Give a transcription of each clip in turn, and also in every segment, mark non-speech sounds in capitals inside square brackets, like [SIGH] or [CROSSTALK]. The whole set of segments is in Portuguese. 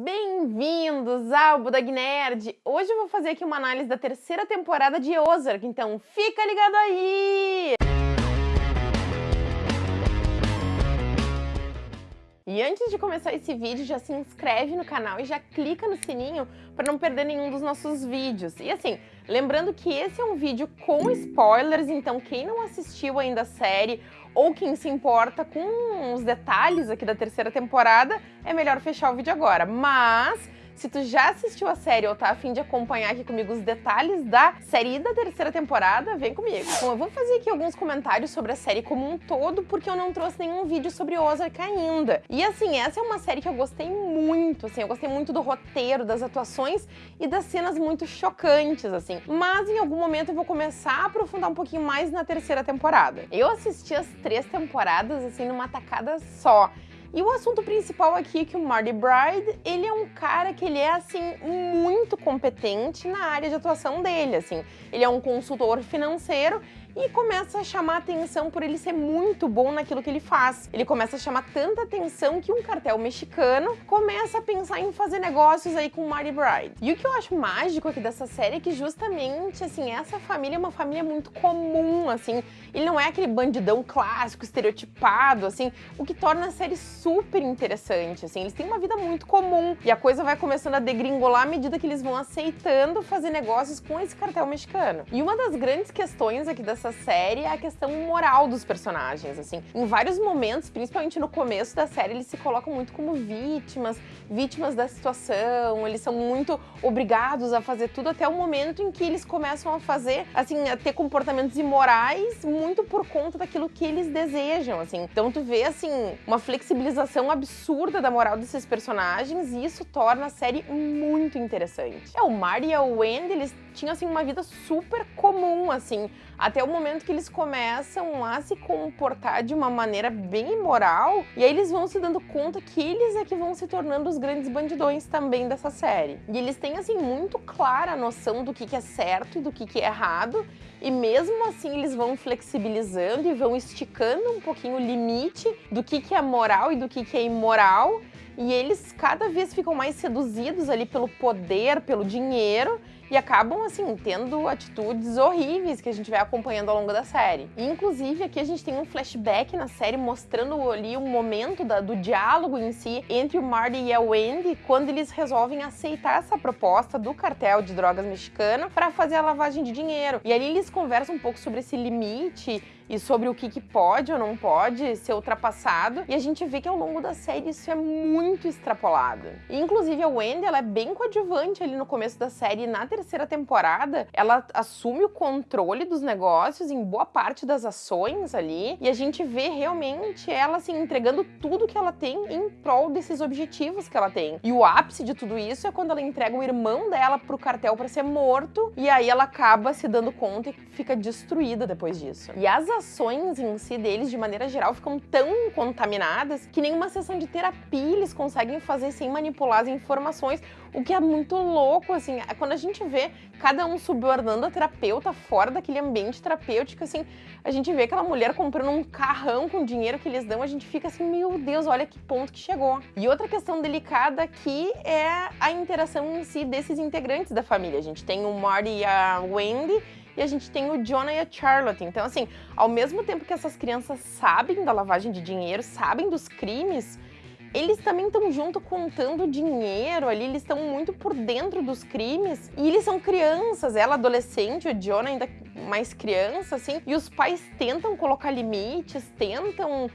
Bem-vindos ao Budag Nerd! Hoje eu vou fazer aqui uma análise da terceira temporada de Ozark, então fica ligado aí! E antes de começar esse vídeo, já se inscreve no canal e já clica no sininho para não perder nenhum dos nossos vídeos. E assim, lembrando que esse é um vídeo com spoilers, então quem não assistiu ainda a série ou quem se importa com os detalhes aqui da terceira temporada, é melhor fechar o vídeo agora. Mas se tu já assistiu a série ou tá afim de acompanhar aqui comigo os detalhes da série da terceira temporada, vem comigo. Bom, eu vou fazer aqui alguns comentários sobre a série como um todo, porque eu não trouxe nenhum vídeo sobre Ozark ainda. E assim, essa é uma série que eu gostei muito, assim, eu gostei muito do roteiro, das atuações e das cenas muito chocantes, assim. Mas em algum momento eu vou começar a aprofundar um pouquinho mais na terceira temporada. Eu assisti as três temporadas, assim, numa tacada só. E o assunto principal aqui é que o Marty Bride, ele é um cara que ele é, assim, muito competente na área de atuação dele, assim. Ele é um consultor financeiro e começa a chamar atenção por ele ser muito bom naquilo que ele faz. Ele começa a chamar tanta atenção que um cartel mexicano começa a pensar em fazer negócios aí com Marty Bride. E o que eu acho mágico aqui dessa série é que justamente, assim, essa família é uma família muito comum, assim. Ele não é aquele bandidão clássico, estereotipado, assim, o que torna a série super interessante, assim. Eles têm uma vida muito comum e a coisa vai começando a degringolar à medida que eles vão aceitando fazer negócios com esse cartel mexicano. E uma das grandes questões aqui dessa série é a questão moral dos personagens, assim. Em vários momentos, principalmente no começo da série, eles se colocam muito como vítimas, vítimas da situação, eles são muito obrigados a fazer tudo até o momento em que eles começam a fazer, assim, a ter comportamentos imorais muito por conta daquilo que eles desejam, assim. Então tu vê, assim, uma flexibilização absurda da moral desses personagens e isso torna a série muito interessante. É, o Marty e a Wendy, eles tinham, assim, uma vida super comum, assim, até o momento que eles começam a se comportar de uma maneira bem imoral, e aí eles vão se dando conta que eles é que vão se tornando os grandes bandidões também dessa série. E eles têm, assim, muito clara a noção do que, é certo e do que, é errado, e mesmo assim eles vão flexibilizando e vão esticando um pouquinho o limite do que, é moral e do que é imoral, e eles cada vez ficam mais seduzidos ali pelo poder, pelo dinheiro, e acabam, assim, tendo atitudes horríveis que a gente vai acompanhando ao longo da série. E, inclusive, aqui a gente tem um flashback na série mostrando ali um momento da, do diálogo em si entre o Marty e a Wendy, quando eles resolvem aceitar essa proposta do cartel de drogas mexicano para fazer a lavagem de dinheiro. E ali eles conversam um pouco sobre esse limite e sobre o que, que pode ou não pode ser ultrapassado. E a gente vê que ao longo da série isso é muito extrapolado. E, inclusive, a Wendy, ela é bem coadjuvante ali no começo da série. Na temporada, ela assume o controle dos negócios em boa parte das ações ali. E a gente vê realmente ela, assim, entregando tudo que ela tem em prol desses objetivos que ela tem. E o ápice de tudo isso é quando ela entrega o irmão dela pro cartel para ser morto. E aí ela acaba se dando conta e fica destruída depois disso. E as ações em si deles, de maneira geral, ficam tão contaminadas que nenhuma sessão de terapia eles conseguem fazer sem manipular as informações, o que é muito louco, assim, quando a gente vê cada um subornando a terapeuta fora daquele ambiente terapêutico, assim, a gente vê aquela mulher comprando um carrão com o dinheiro que eles dão, a gente fica assim, meu Deus, olha que ponto que chegou. E outra questão delicada aqui é a interação em si desses integrantes da família. A gente tem o Marty e a Wendy, e a gente tem o Jonah e a Charlotte. Então, assim, ao mesmo tempo que essas crianças sabem da lavagem de dinheiro, sabem dos crimes, eles também estão junto contando dinheiro ali, eles estão muito por dentro dos crimes. E eles são crianças, ela adolescente, o Jonah ainda mais criança, assim. E os pais tentam colocar limites, tentam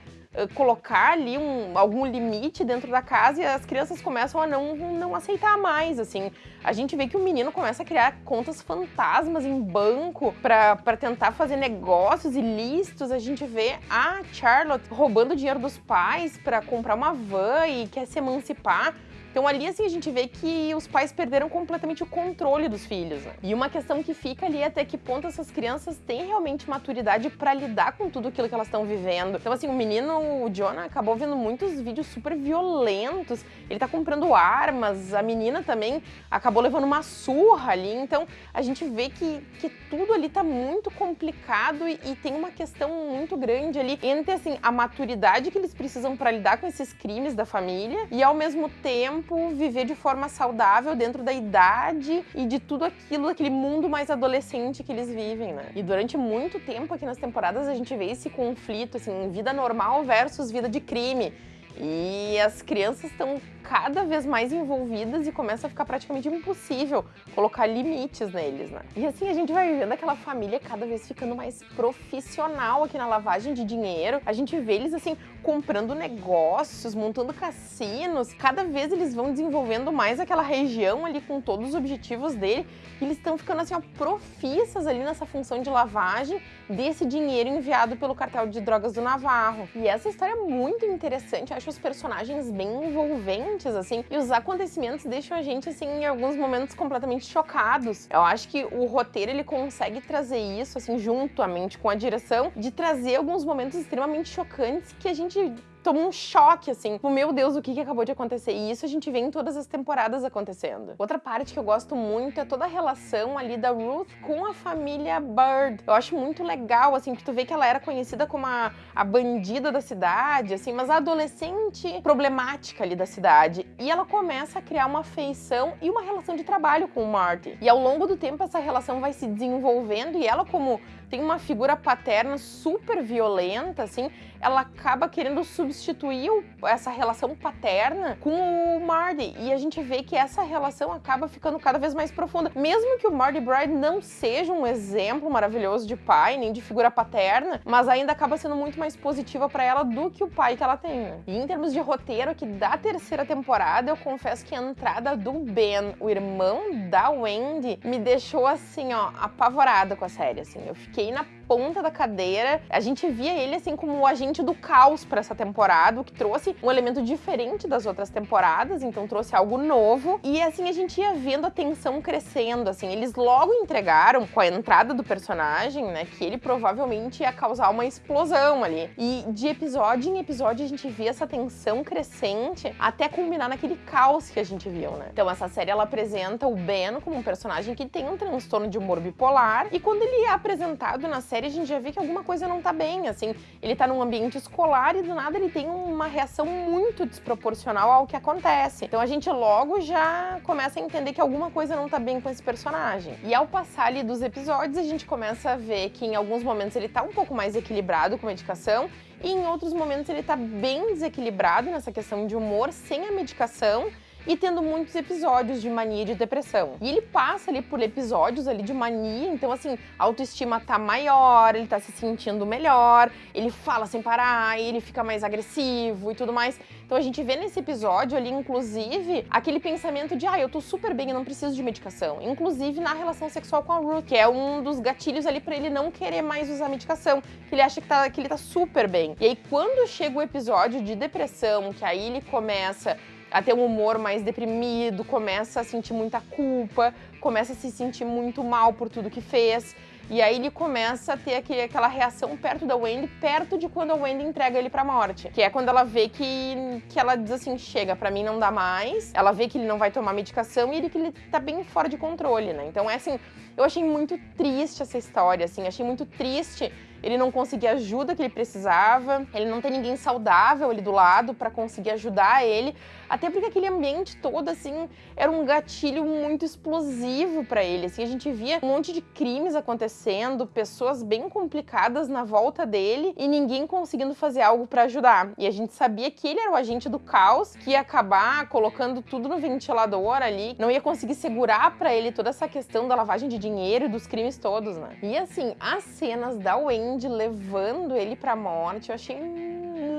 colocar ali um, algum limite dentro da casa e as crianças começam a não, não aceitar mais, assim. A gente vê que o menino começa a criar contas fantasmas em banco para tentar fazer negócios ilícitos. A gente vê a Charlotte roubando dinheiro dos pais para comprar uma van e quer se emancipar. Então ali assim a gente vê que os pais perderam completamente o controle dos filhos. Né? E uma questão que fica ali é até que ponto essas crianças têm realmente maturidade para lidar com tudo aquilo que elas estão vivendo. Então assim, o menino, o Jonah, acabou vendo muitos vídeos super violentos. Ele tá comprando armas, a menina também acabou levando uma surra ali. Então a gente vê que, que tudo ali tá muito complicado e, e tem uma questão muito grande ali entre assim a maturidade que eles precisam para lidar com esses crimes da família e ao mesmo tempo tempo viver de forma saudável dentro da idade e de tudo aquilo, daquele mundo mais adolescente que eles vivem, né? E durante muito tempo aqui nas temporadas a gente vê esse conflito, assim, vida normal versus vida de crime. E as crianças estão cada vez mais envolvidas e começa a ficar praticamente impossível colocar limites neles, né? E assim a gente vai vendo aquela família cada vez ficando mais profissional aqui na lavagem de dinheiro. A gente vê eles assim comprando negócios, montando cassinos. Cada vez eles vão desenvolvendo mais aquela região ali com todos os objetivos dele. E eles estão ficando assim, ó, profissas ali nessa função de lavagem desse dinheiro enviado pelo cartel de drogas do Navarro. E essa história é muito interessante, eu acho os personagens bem envolventes, assim, e os acontecimentos deixam a gente, assim, em alguns momentos completamente chocados. Eu acho que o roteiro, ele consegue trazer isso, assim, juntamente com a direção, de trazer alguns momentos extremamente chocantes que a gente toma um choque, assim. Tipo, meu Deus, o que, que acabou de acontecer? E isso a gente vê em todas as temporadas acontecendo. Outra parte que eu gosto muito é toda a relação ali da Ruth com a família Bird. Eu acho muito legal, assim, que tu vê que ela era conhecida como a, a bandida da cidade, assim, mas a adolescente problemática ali da cidade. E ela começa a criar uma afeição e uma relação de trabalho com o Marty. E ao longo do tempo essa relação vai se desenvolvendo e ela como tem uma figura paterna super violenta, assim, ela acaba querendo substituir essa relação paterna com o Marty. E a gente vê que essa relação acaba ficando cada vez mais profunda. Mesmo que o Marty Bride não seja um exemplo maravilhoso de pai, nem de figura paterna, mas ainda acaba sendo muito mais positiva para ela do que o pai que ela tem. Né? E em termos de roteiro aqui da terceira temporada, eu confesso que a entrada do Ben, o irmão da Wendy, me deixou assim, ó, apavorada com a série, assim. Eu fiquei fiquei na ponta da cadeira. A gente via ele assim como o agente do caos para essa temporada, o que trouxe um elemento diferente das outras temporadas, então trouxe algo novo. E assim a gente ia vendo a tensão crescendo, assim, eles logo entregaram com a entrada do personagem, né, que ele provavelmente ia causar uma explosão ali. E de episódio em episódio a gente via essa tensão crescente até culminar naquele caos que a gente viu, né? Então essa série ela apresenta o Ben como um personagem que tem um transtorno de humor bipolar e quando ele é apresentado na série série a gente já vê que alguma coisa não tá bem, assim. Ele tá num ambiente escolar e do nada ele tem uma reação muito desproporcional ao que acontece. Então a gente logo já começa a entender que alguma coisa não tá bem com esse personagem. E ao passar ali dos episódios, a gente começa a ver que em alguns momentos ele tá um pouco mais equilibrado com a medicação e em outros momentos ele tá bem desequilibrado nessa questão de humor sem a medicação e tendo muitos episódios de mania e de depressão. E ele passa ali por episódios ali de mania, então assim, a autoestima tá maior, ele tá se sentindo melhor, ele fala sem parar, ele fica mais agressivo e tudo mais. Então a gente vê nesse episódio ali, inclusive, aquele pensamento de ah, eu tô super bem, eu não preciso de medicação. Inclusive na relação sexual com a Ruth, que é um dos gatilhos ali para ele não querer mais usar medicação, que ele acha que, tá, que ele tá super bem. E aí quando chega o episódio de depressão, que aí ele começa a ter um humor mais deprimido, começa a sentir muita culpa, começa a se sentir muito mal por tudo que fez. E aí ele começa a ter aquele, aquela reação perto da Wendy, perto de quando a Wendy entrega ele pra morte. Que é quando ela vê que, que ela diz assim, chega, pra mim não dá mais. Ela vê que ele não vai tomar medicação e ele, que ele tá bem fora de controle, né? Então é assim, eu achei muito triste essa história, assim, achei muito triste ele não conseguir a ajuda que ele precisava, ele não tem ninguém saudável ali do lado para conseguir ajudar ele, até porque aquele ambiente todo, assim, era um gatilho muito explosivo para ele, assim, a gente via um monte de crimes acontecendo, pessoas bem complicadas na volta dele e ninguém conseguindo fazer algo para ajudar. E a gente sabia que ele era o agente do caos, que ia acabar colocando tudo no ventilador ali, não ia conseguir segurar para ele toda essa questão da lavagem de dinheiro e dos crimes todos, né? E assim, as cenas da Wayne Cindy levando ele pra morte, eu achei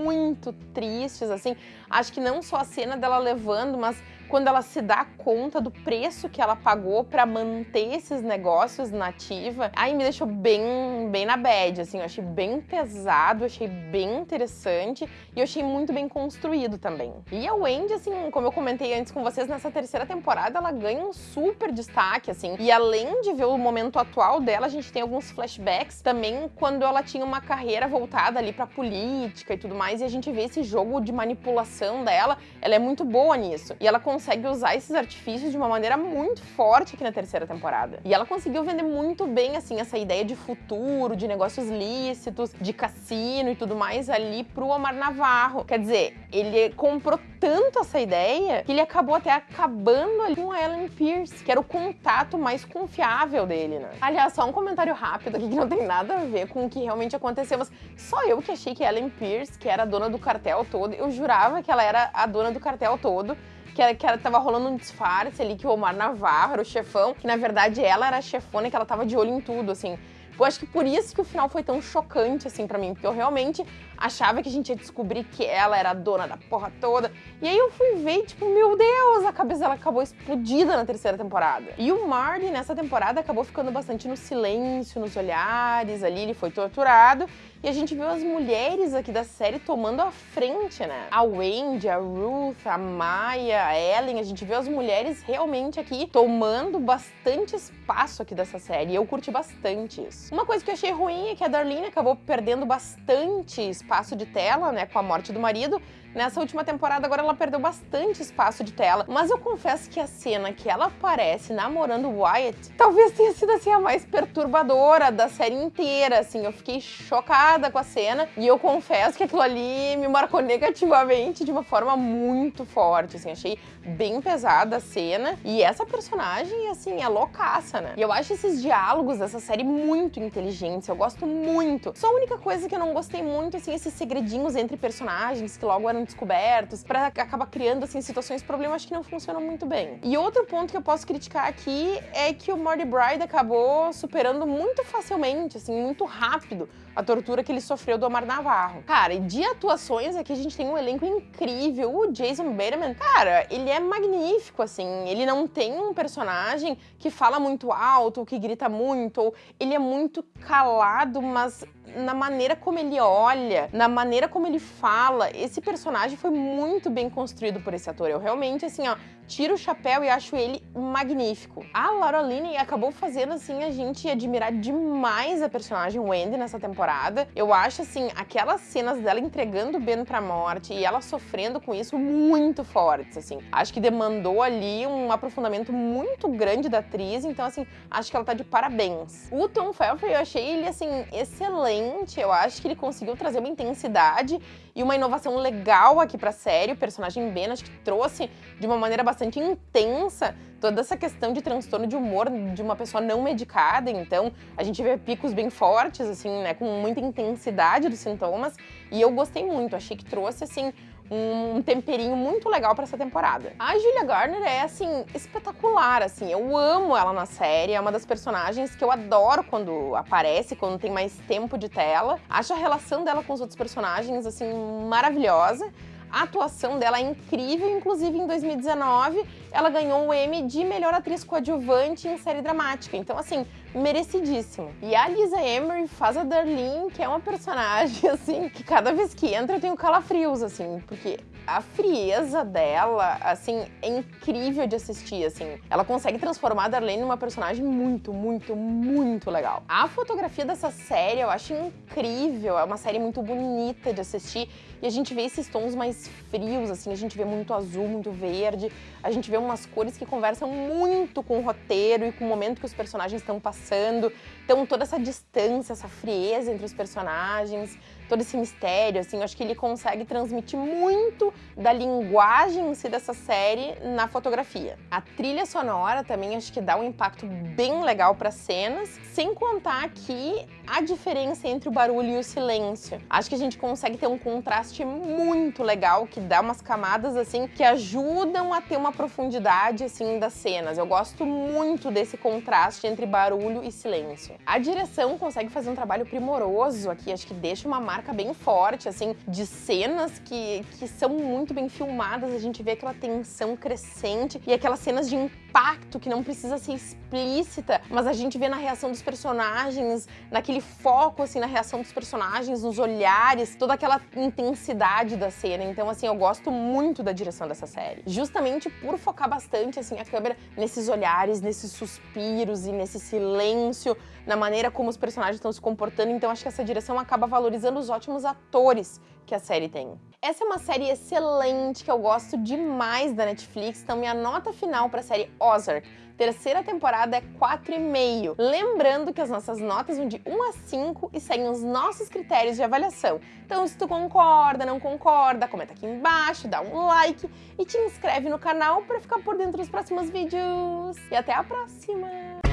muito tristes, assim. Acho que não só a cena dela levando, mas quando ela se dá conta do preço que ela pagou para manter esses negócios nativa, aí me deixou bem, bem na bad, assim, eu achei bem pesado, achei bem interessante e eu achei muito bem construído também. E a Wendy, assim, como eu comentei antes com vocês, nessa terceira temporada ela ganha um super destaque, assim, e além de ver o momento atual dela, a gente tem alguns flashbacks também quando ela tinha uma carreira voltada ali pra política e tudo mais, e a gente vê esse jogo de manipulação dela, ela é muito boa nisso. E ela consegue usar esses artifícios de uma maneira muito forte aqui na terceira temporada. E ela conseguiu vender muito bem, assim, essa ideia de futuro, de negócios lícitos, de cassino e tudo mais ali pro Omar Navarro. Quer dizer, ele comprou tanto essa ideia que ele acabou até acabando ali com a Ellen Pierce, que era o contato mais confiável dele, né? Aliás, só um comentário rápido aqui que não tem nada a ver com o que realmente aconteceu, mas só eu que achei que Ellen Pierce, que era a dona do cartel todo, eu jurava que ela era a dona do cartel todo, que, era, que era, tava rolando um disfarce ali, que o Omar Navarro o chefão, que na verdade ela era a chefona e que ela tava de olho em tudo, assim. Eu acho que por isso que o final foi tão chocante, assim, para mim, porque eu realmente achava que a gente ia descobrir que ela era a dona da porra toda. E aí eu fui ver e, tipo, meu Deus, a cabeça dela acabou explodida na terceira temporada. E o Marty, nessa temporada, acabou ficando bastante no silêncio, nos olhares ali, ele foi torturado. E a gente viu as mulheres aqui da série tomando a frente, né? A Wendy, a Ruth, a Maya, a Ellen, a gente viu as mulheres realmente aqui tomando bastante espaço aqui dessa série. E eu curti bastante isso. Uma coisa que eu achei ruim é que a Darlene acabou perdendo bastante espaço de tela, né, com a morte do marido, Nessa última temporada, agora ela perdeu bastante espaço de tela, mas eu confesso que a cena que ela aparece namorando Wyatt talvez tenha sido assim a mais perturbadora da série inteira, assim, eu fiquei chocada com a cena e eu confesso que aquilo ali me marcou negativamente de uma forma muito forte, assim, achei bem pesada a cena e essa personagem, assim, é loucaça, né? E eu acho esses diálogos dessa série muito inteligentes, eu gosto muito. Só a única coisa que eu não gostei muito, assim, esses segredinhos entre personagens que logo eram descobertos, para acabar criando assim situações problemas que não funcionam muito bem. E outro ponto que eu posso criticar aqui é que o Morty Bride acabou superando muito facilmente, assim, muito rápido a tortura que ele sofreu do Omar Navarro. Cara, e de atuações aqui a gente tem um elenco incrível. O Jason Bateman, cara, ele é magnífico, assim. Ele não tem um personagem que fala muito alto, que grita muito, ou ele é muito calado, mas na maneira como ele olha, na maneira como ele fala, esse personagem foi muito bem construído por esse ator. Eu realmente, assim, ó, tiro o chapéu e acho ele magnífico. A Laura Linney acabou fazendo, assim, a gente admirar demais a personagem Wendy nessa temporada. Eu acho, assim, aquelas cenas dela entregando o Ben pra morte e ela sofrendo com isso muito fortes, assim. Acho que demandou ali um aprofundamento muito grande da atriz, então, assim, acho que ela tá de parabéns. O Tom Felfer, eu achei ele, assim, excelente. Eu acho que ele conseguiu trazer uma intensidade e uma inovação legal aqui pra série. O personagem Ben, acho que trouxe de uma maneira bastante intensa toda essa questão de transtorno de humor de uma pessoa não medicada, então a gente vê picos bem fortes, assim, né, com muita intensidade dos sintomas, e eu gostei muito, achei que trouxe, assim, um temperinho muito legal para essa temporada. A Julia Garner é, assim, espetacular, assim, eu amo ela na série, é uma das personagens que eu adoro quando aparece, quando tem mais tempo de tela. Acho a relação dela com os outros personagens, assim, maravilhosa. A atuação dela é incrível, inclusive em 2019 ela ganhou o Emmy de melhor atriz coadjuvante em série dramática. Então, assim, merecidíssimo. E a Lisa Emery faz a Darlene, que é uma personagem, [LAUGHS] assim, que cada vez que entra eu tenho calafrios, assim, porque a frieza dela, assim, é incrível de assistir, assim. Ela consegue transformar a Darlene numa personagem muito, muito, muito legal. A fotografia dessa série eu acho incrível, é uma série muito bonita de assistir e a gente vê esses tons mais frios, assim, a gente vê muito azul, muito verde, a gente vê umas cores que conversam muito com o roteiro e com o momento que os personagens estão passando. Então toda essa distância, essa frieza entre os personagens, todo esse mistério, assim, eu acho que ele consegue transmitir muito da linguagem em si dessa série na fotografia. A trilha sonora também acho que dá um impacto bem legal para cenas, sem contar aqui a diferença entre o barulho e o silêncio. Acho que a gente consegue ter um contraste muito legal, que dá umas camadas, assim, que ajudam a ter uma profundidade, assim, das cenas. Eu gosto muito desse contraste entre barulho e silêncio. A direção consegue fazer um trabalho primoroso aqui, acho que deixa uma bem forte, assim, de cenas que, que são muito bem filmadas, a gente vê aquela tensão crescente e aquelas cenas de impacto que não precisa ser explícita, mas a gente vê na reação dos personagens, naquele foco, assim, na reação dos personagens, nos olhares, toda aquela intensidade da cena. Então, assim, eu gosto muito da direção dessa série. Justamente por focar bastante, assim, a câmera nesses olhares, nesses suspiros e nesse silêncio, na maneira como os personagens estão se comportando. Então, acho que essa direção acaba valorizando os ótimos atores que a série tem. Essa é uma série excelente que eu gosto demais da Netflix, então minha nota final para a série Ozark terceira temporada é 4,5. Lembrando que as nossas notas vão de 1 a 5 e seguem os nossos critérios de avaliação. Então, se tu concorda, não concorda, comenta aqui embaixo, dá um like e te inscreve no canal para ficar por dentro dos próximos vídeos. E até a próxima!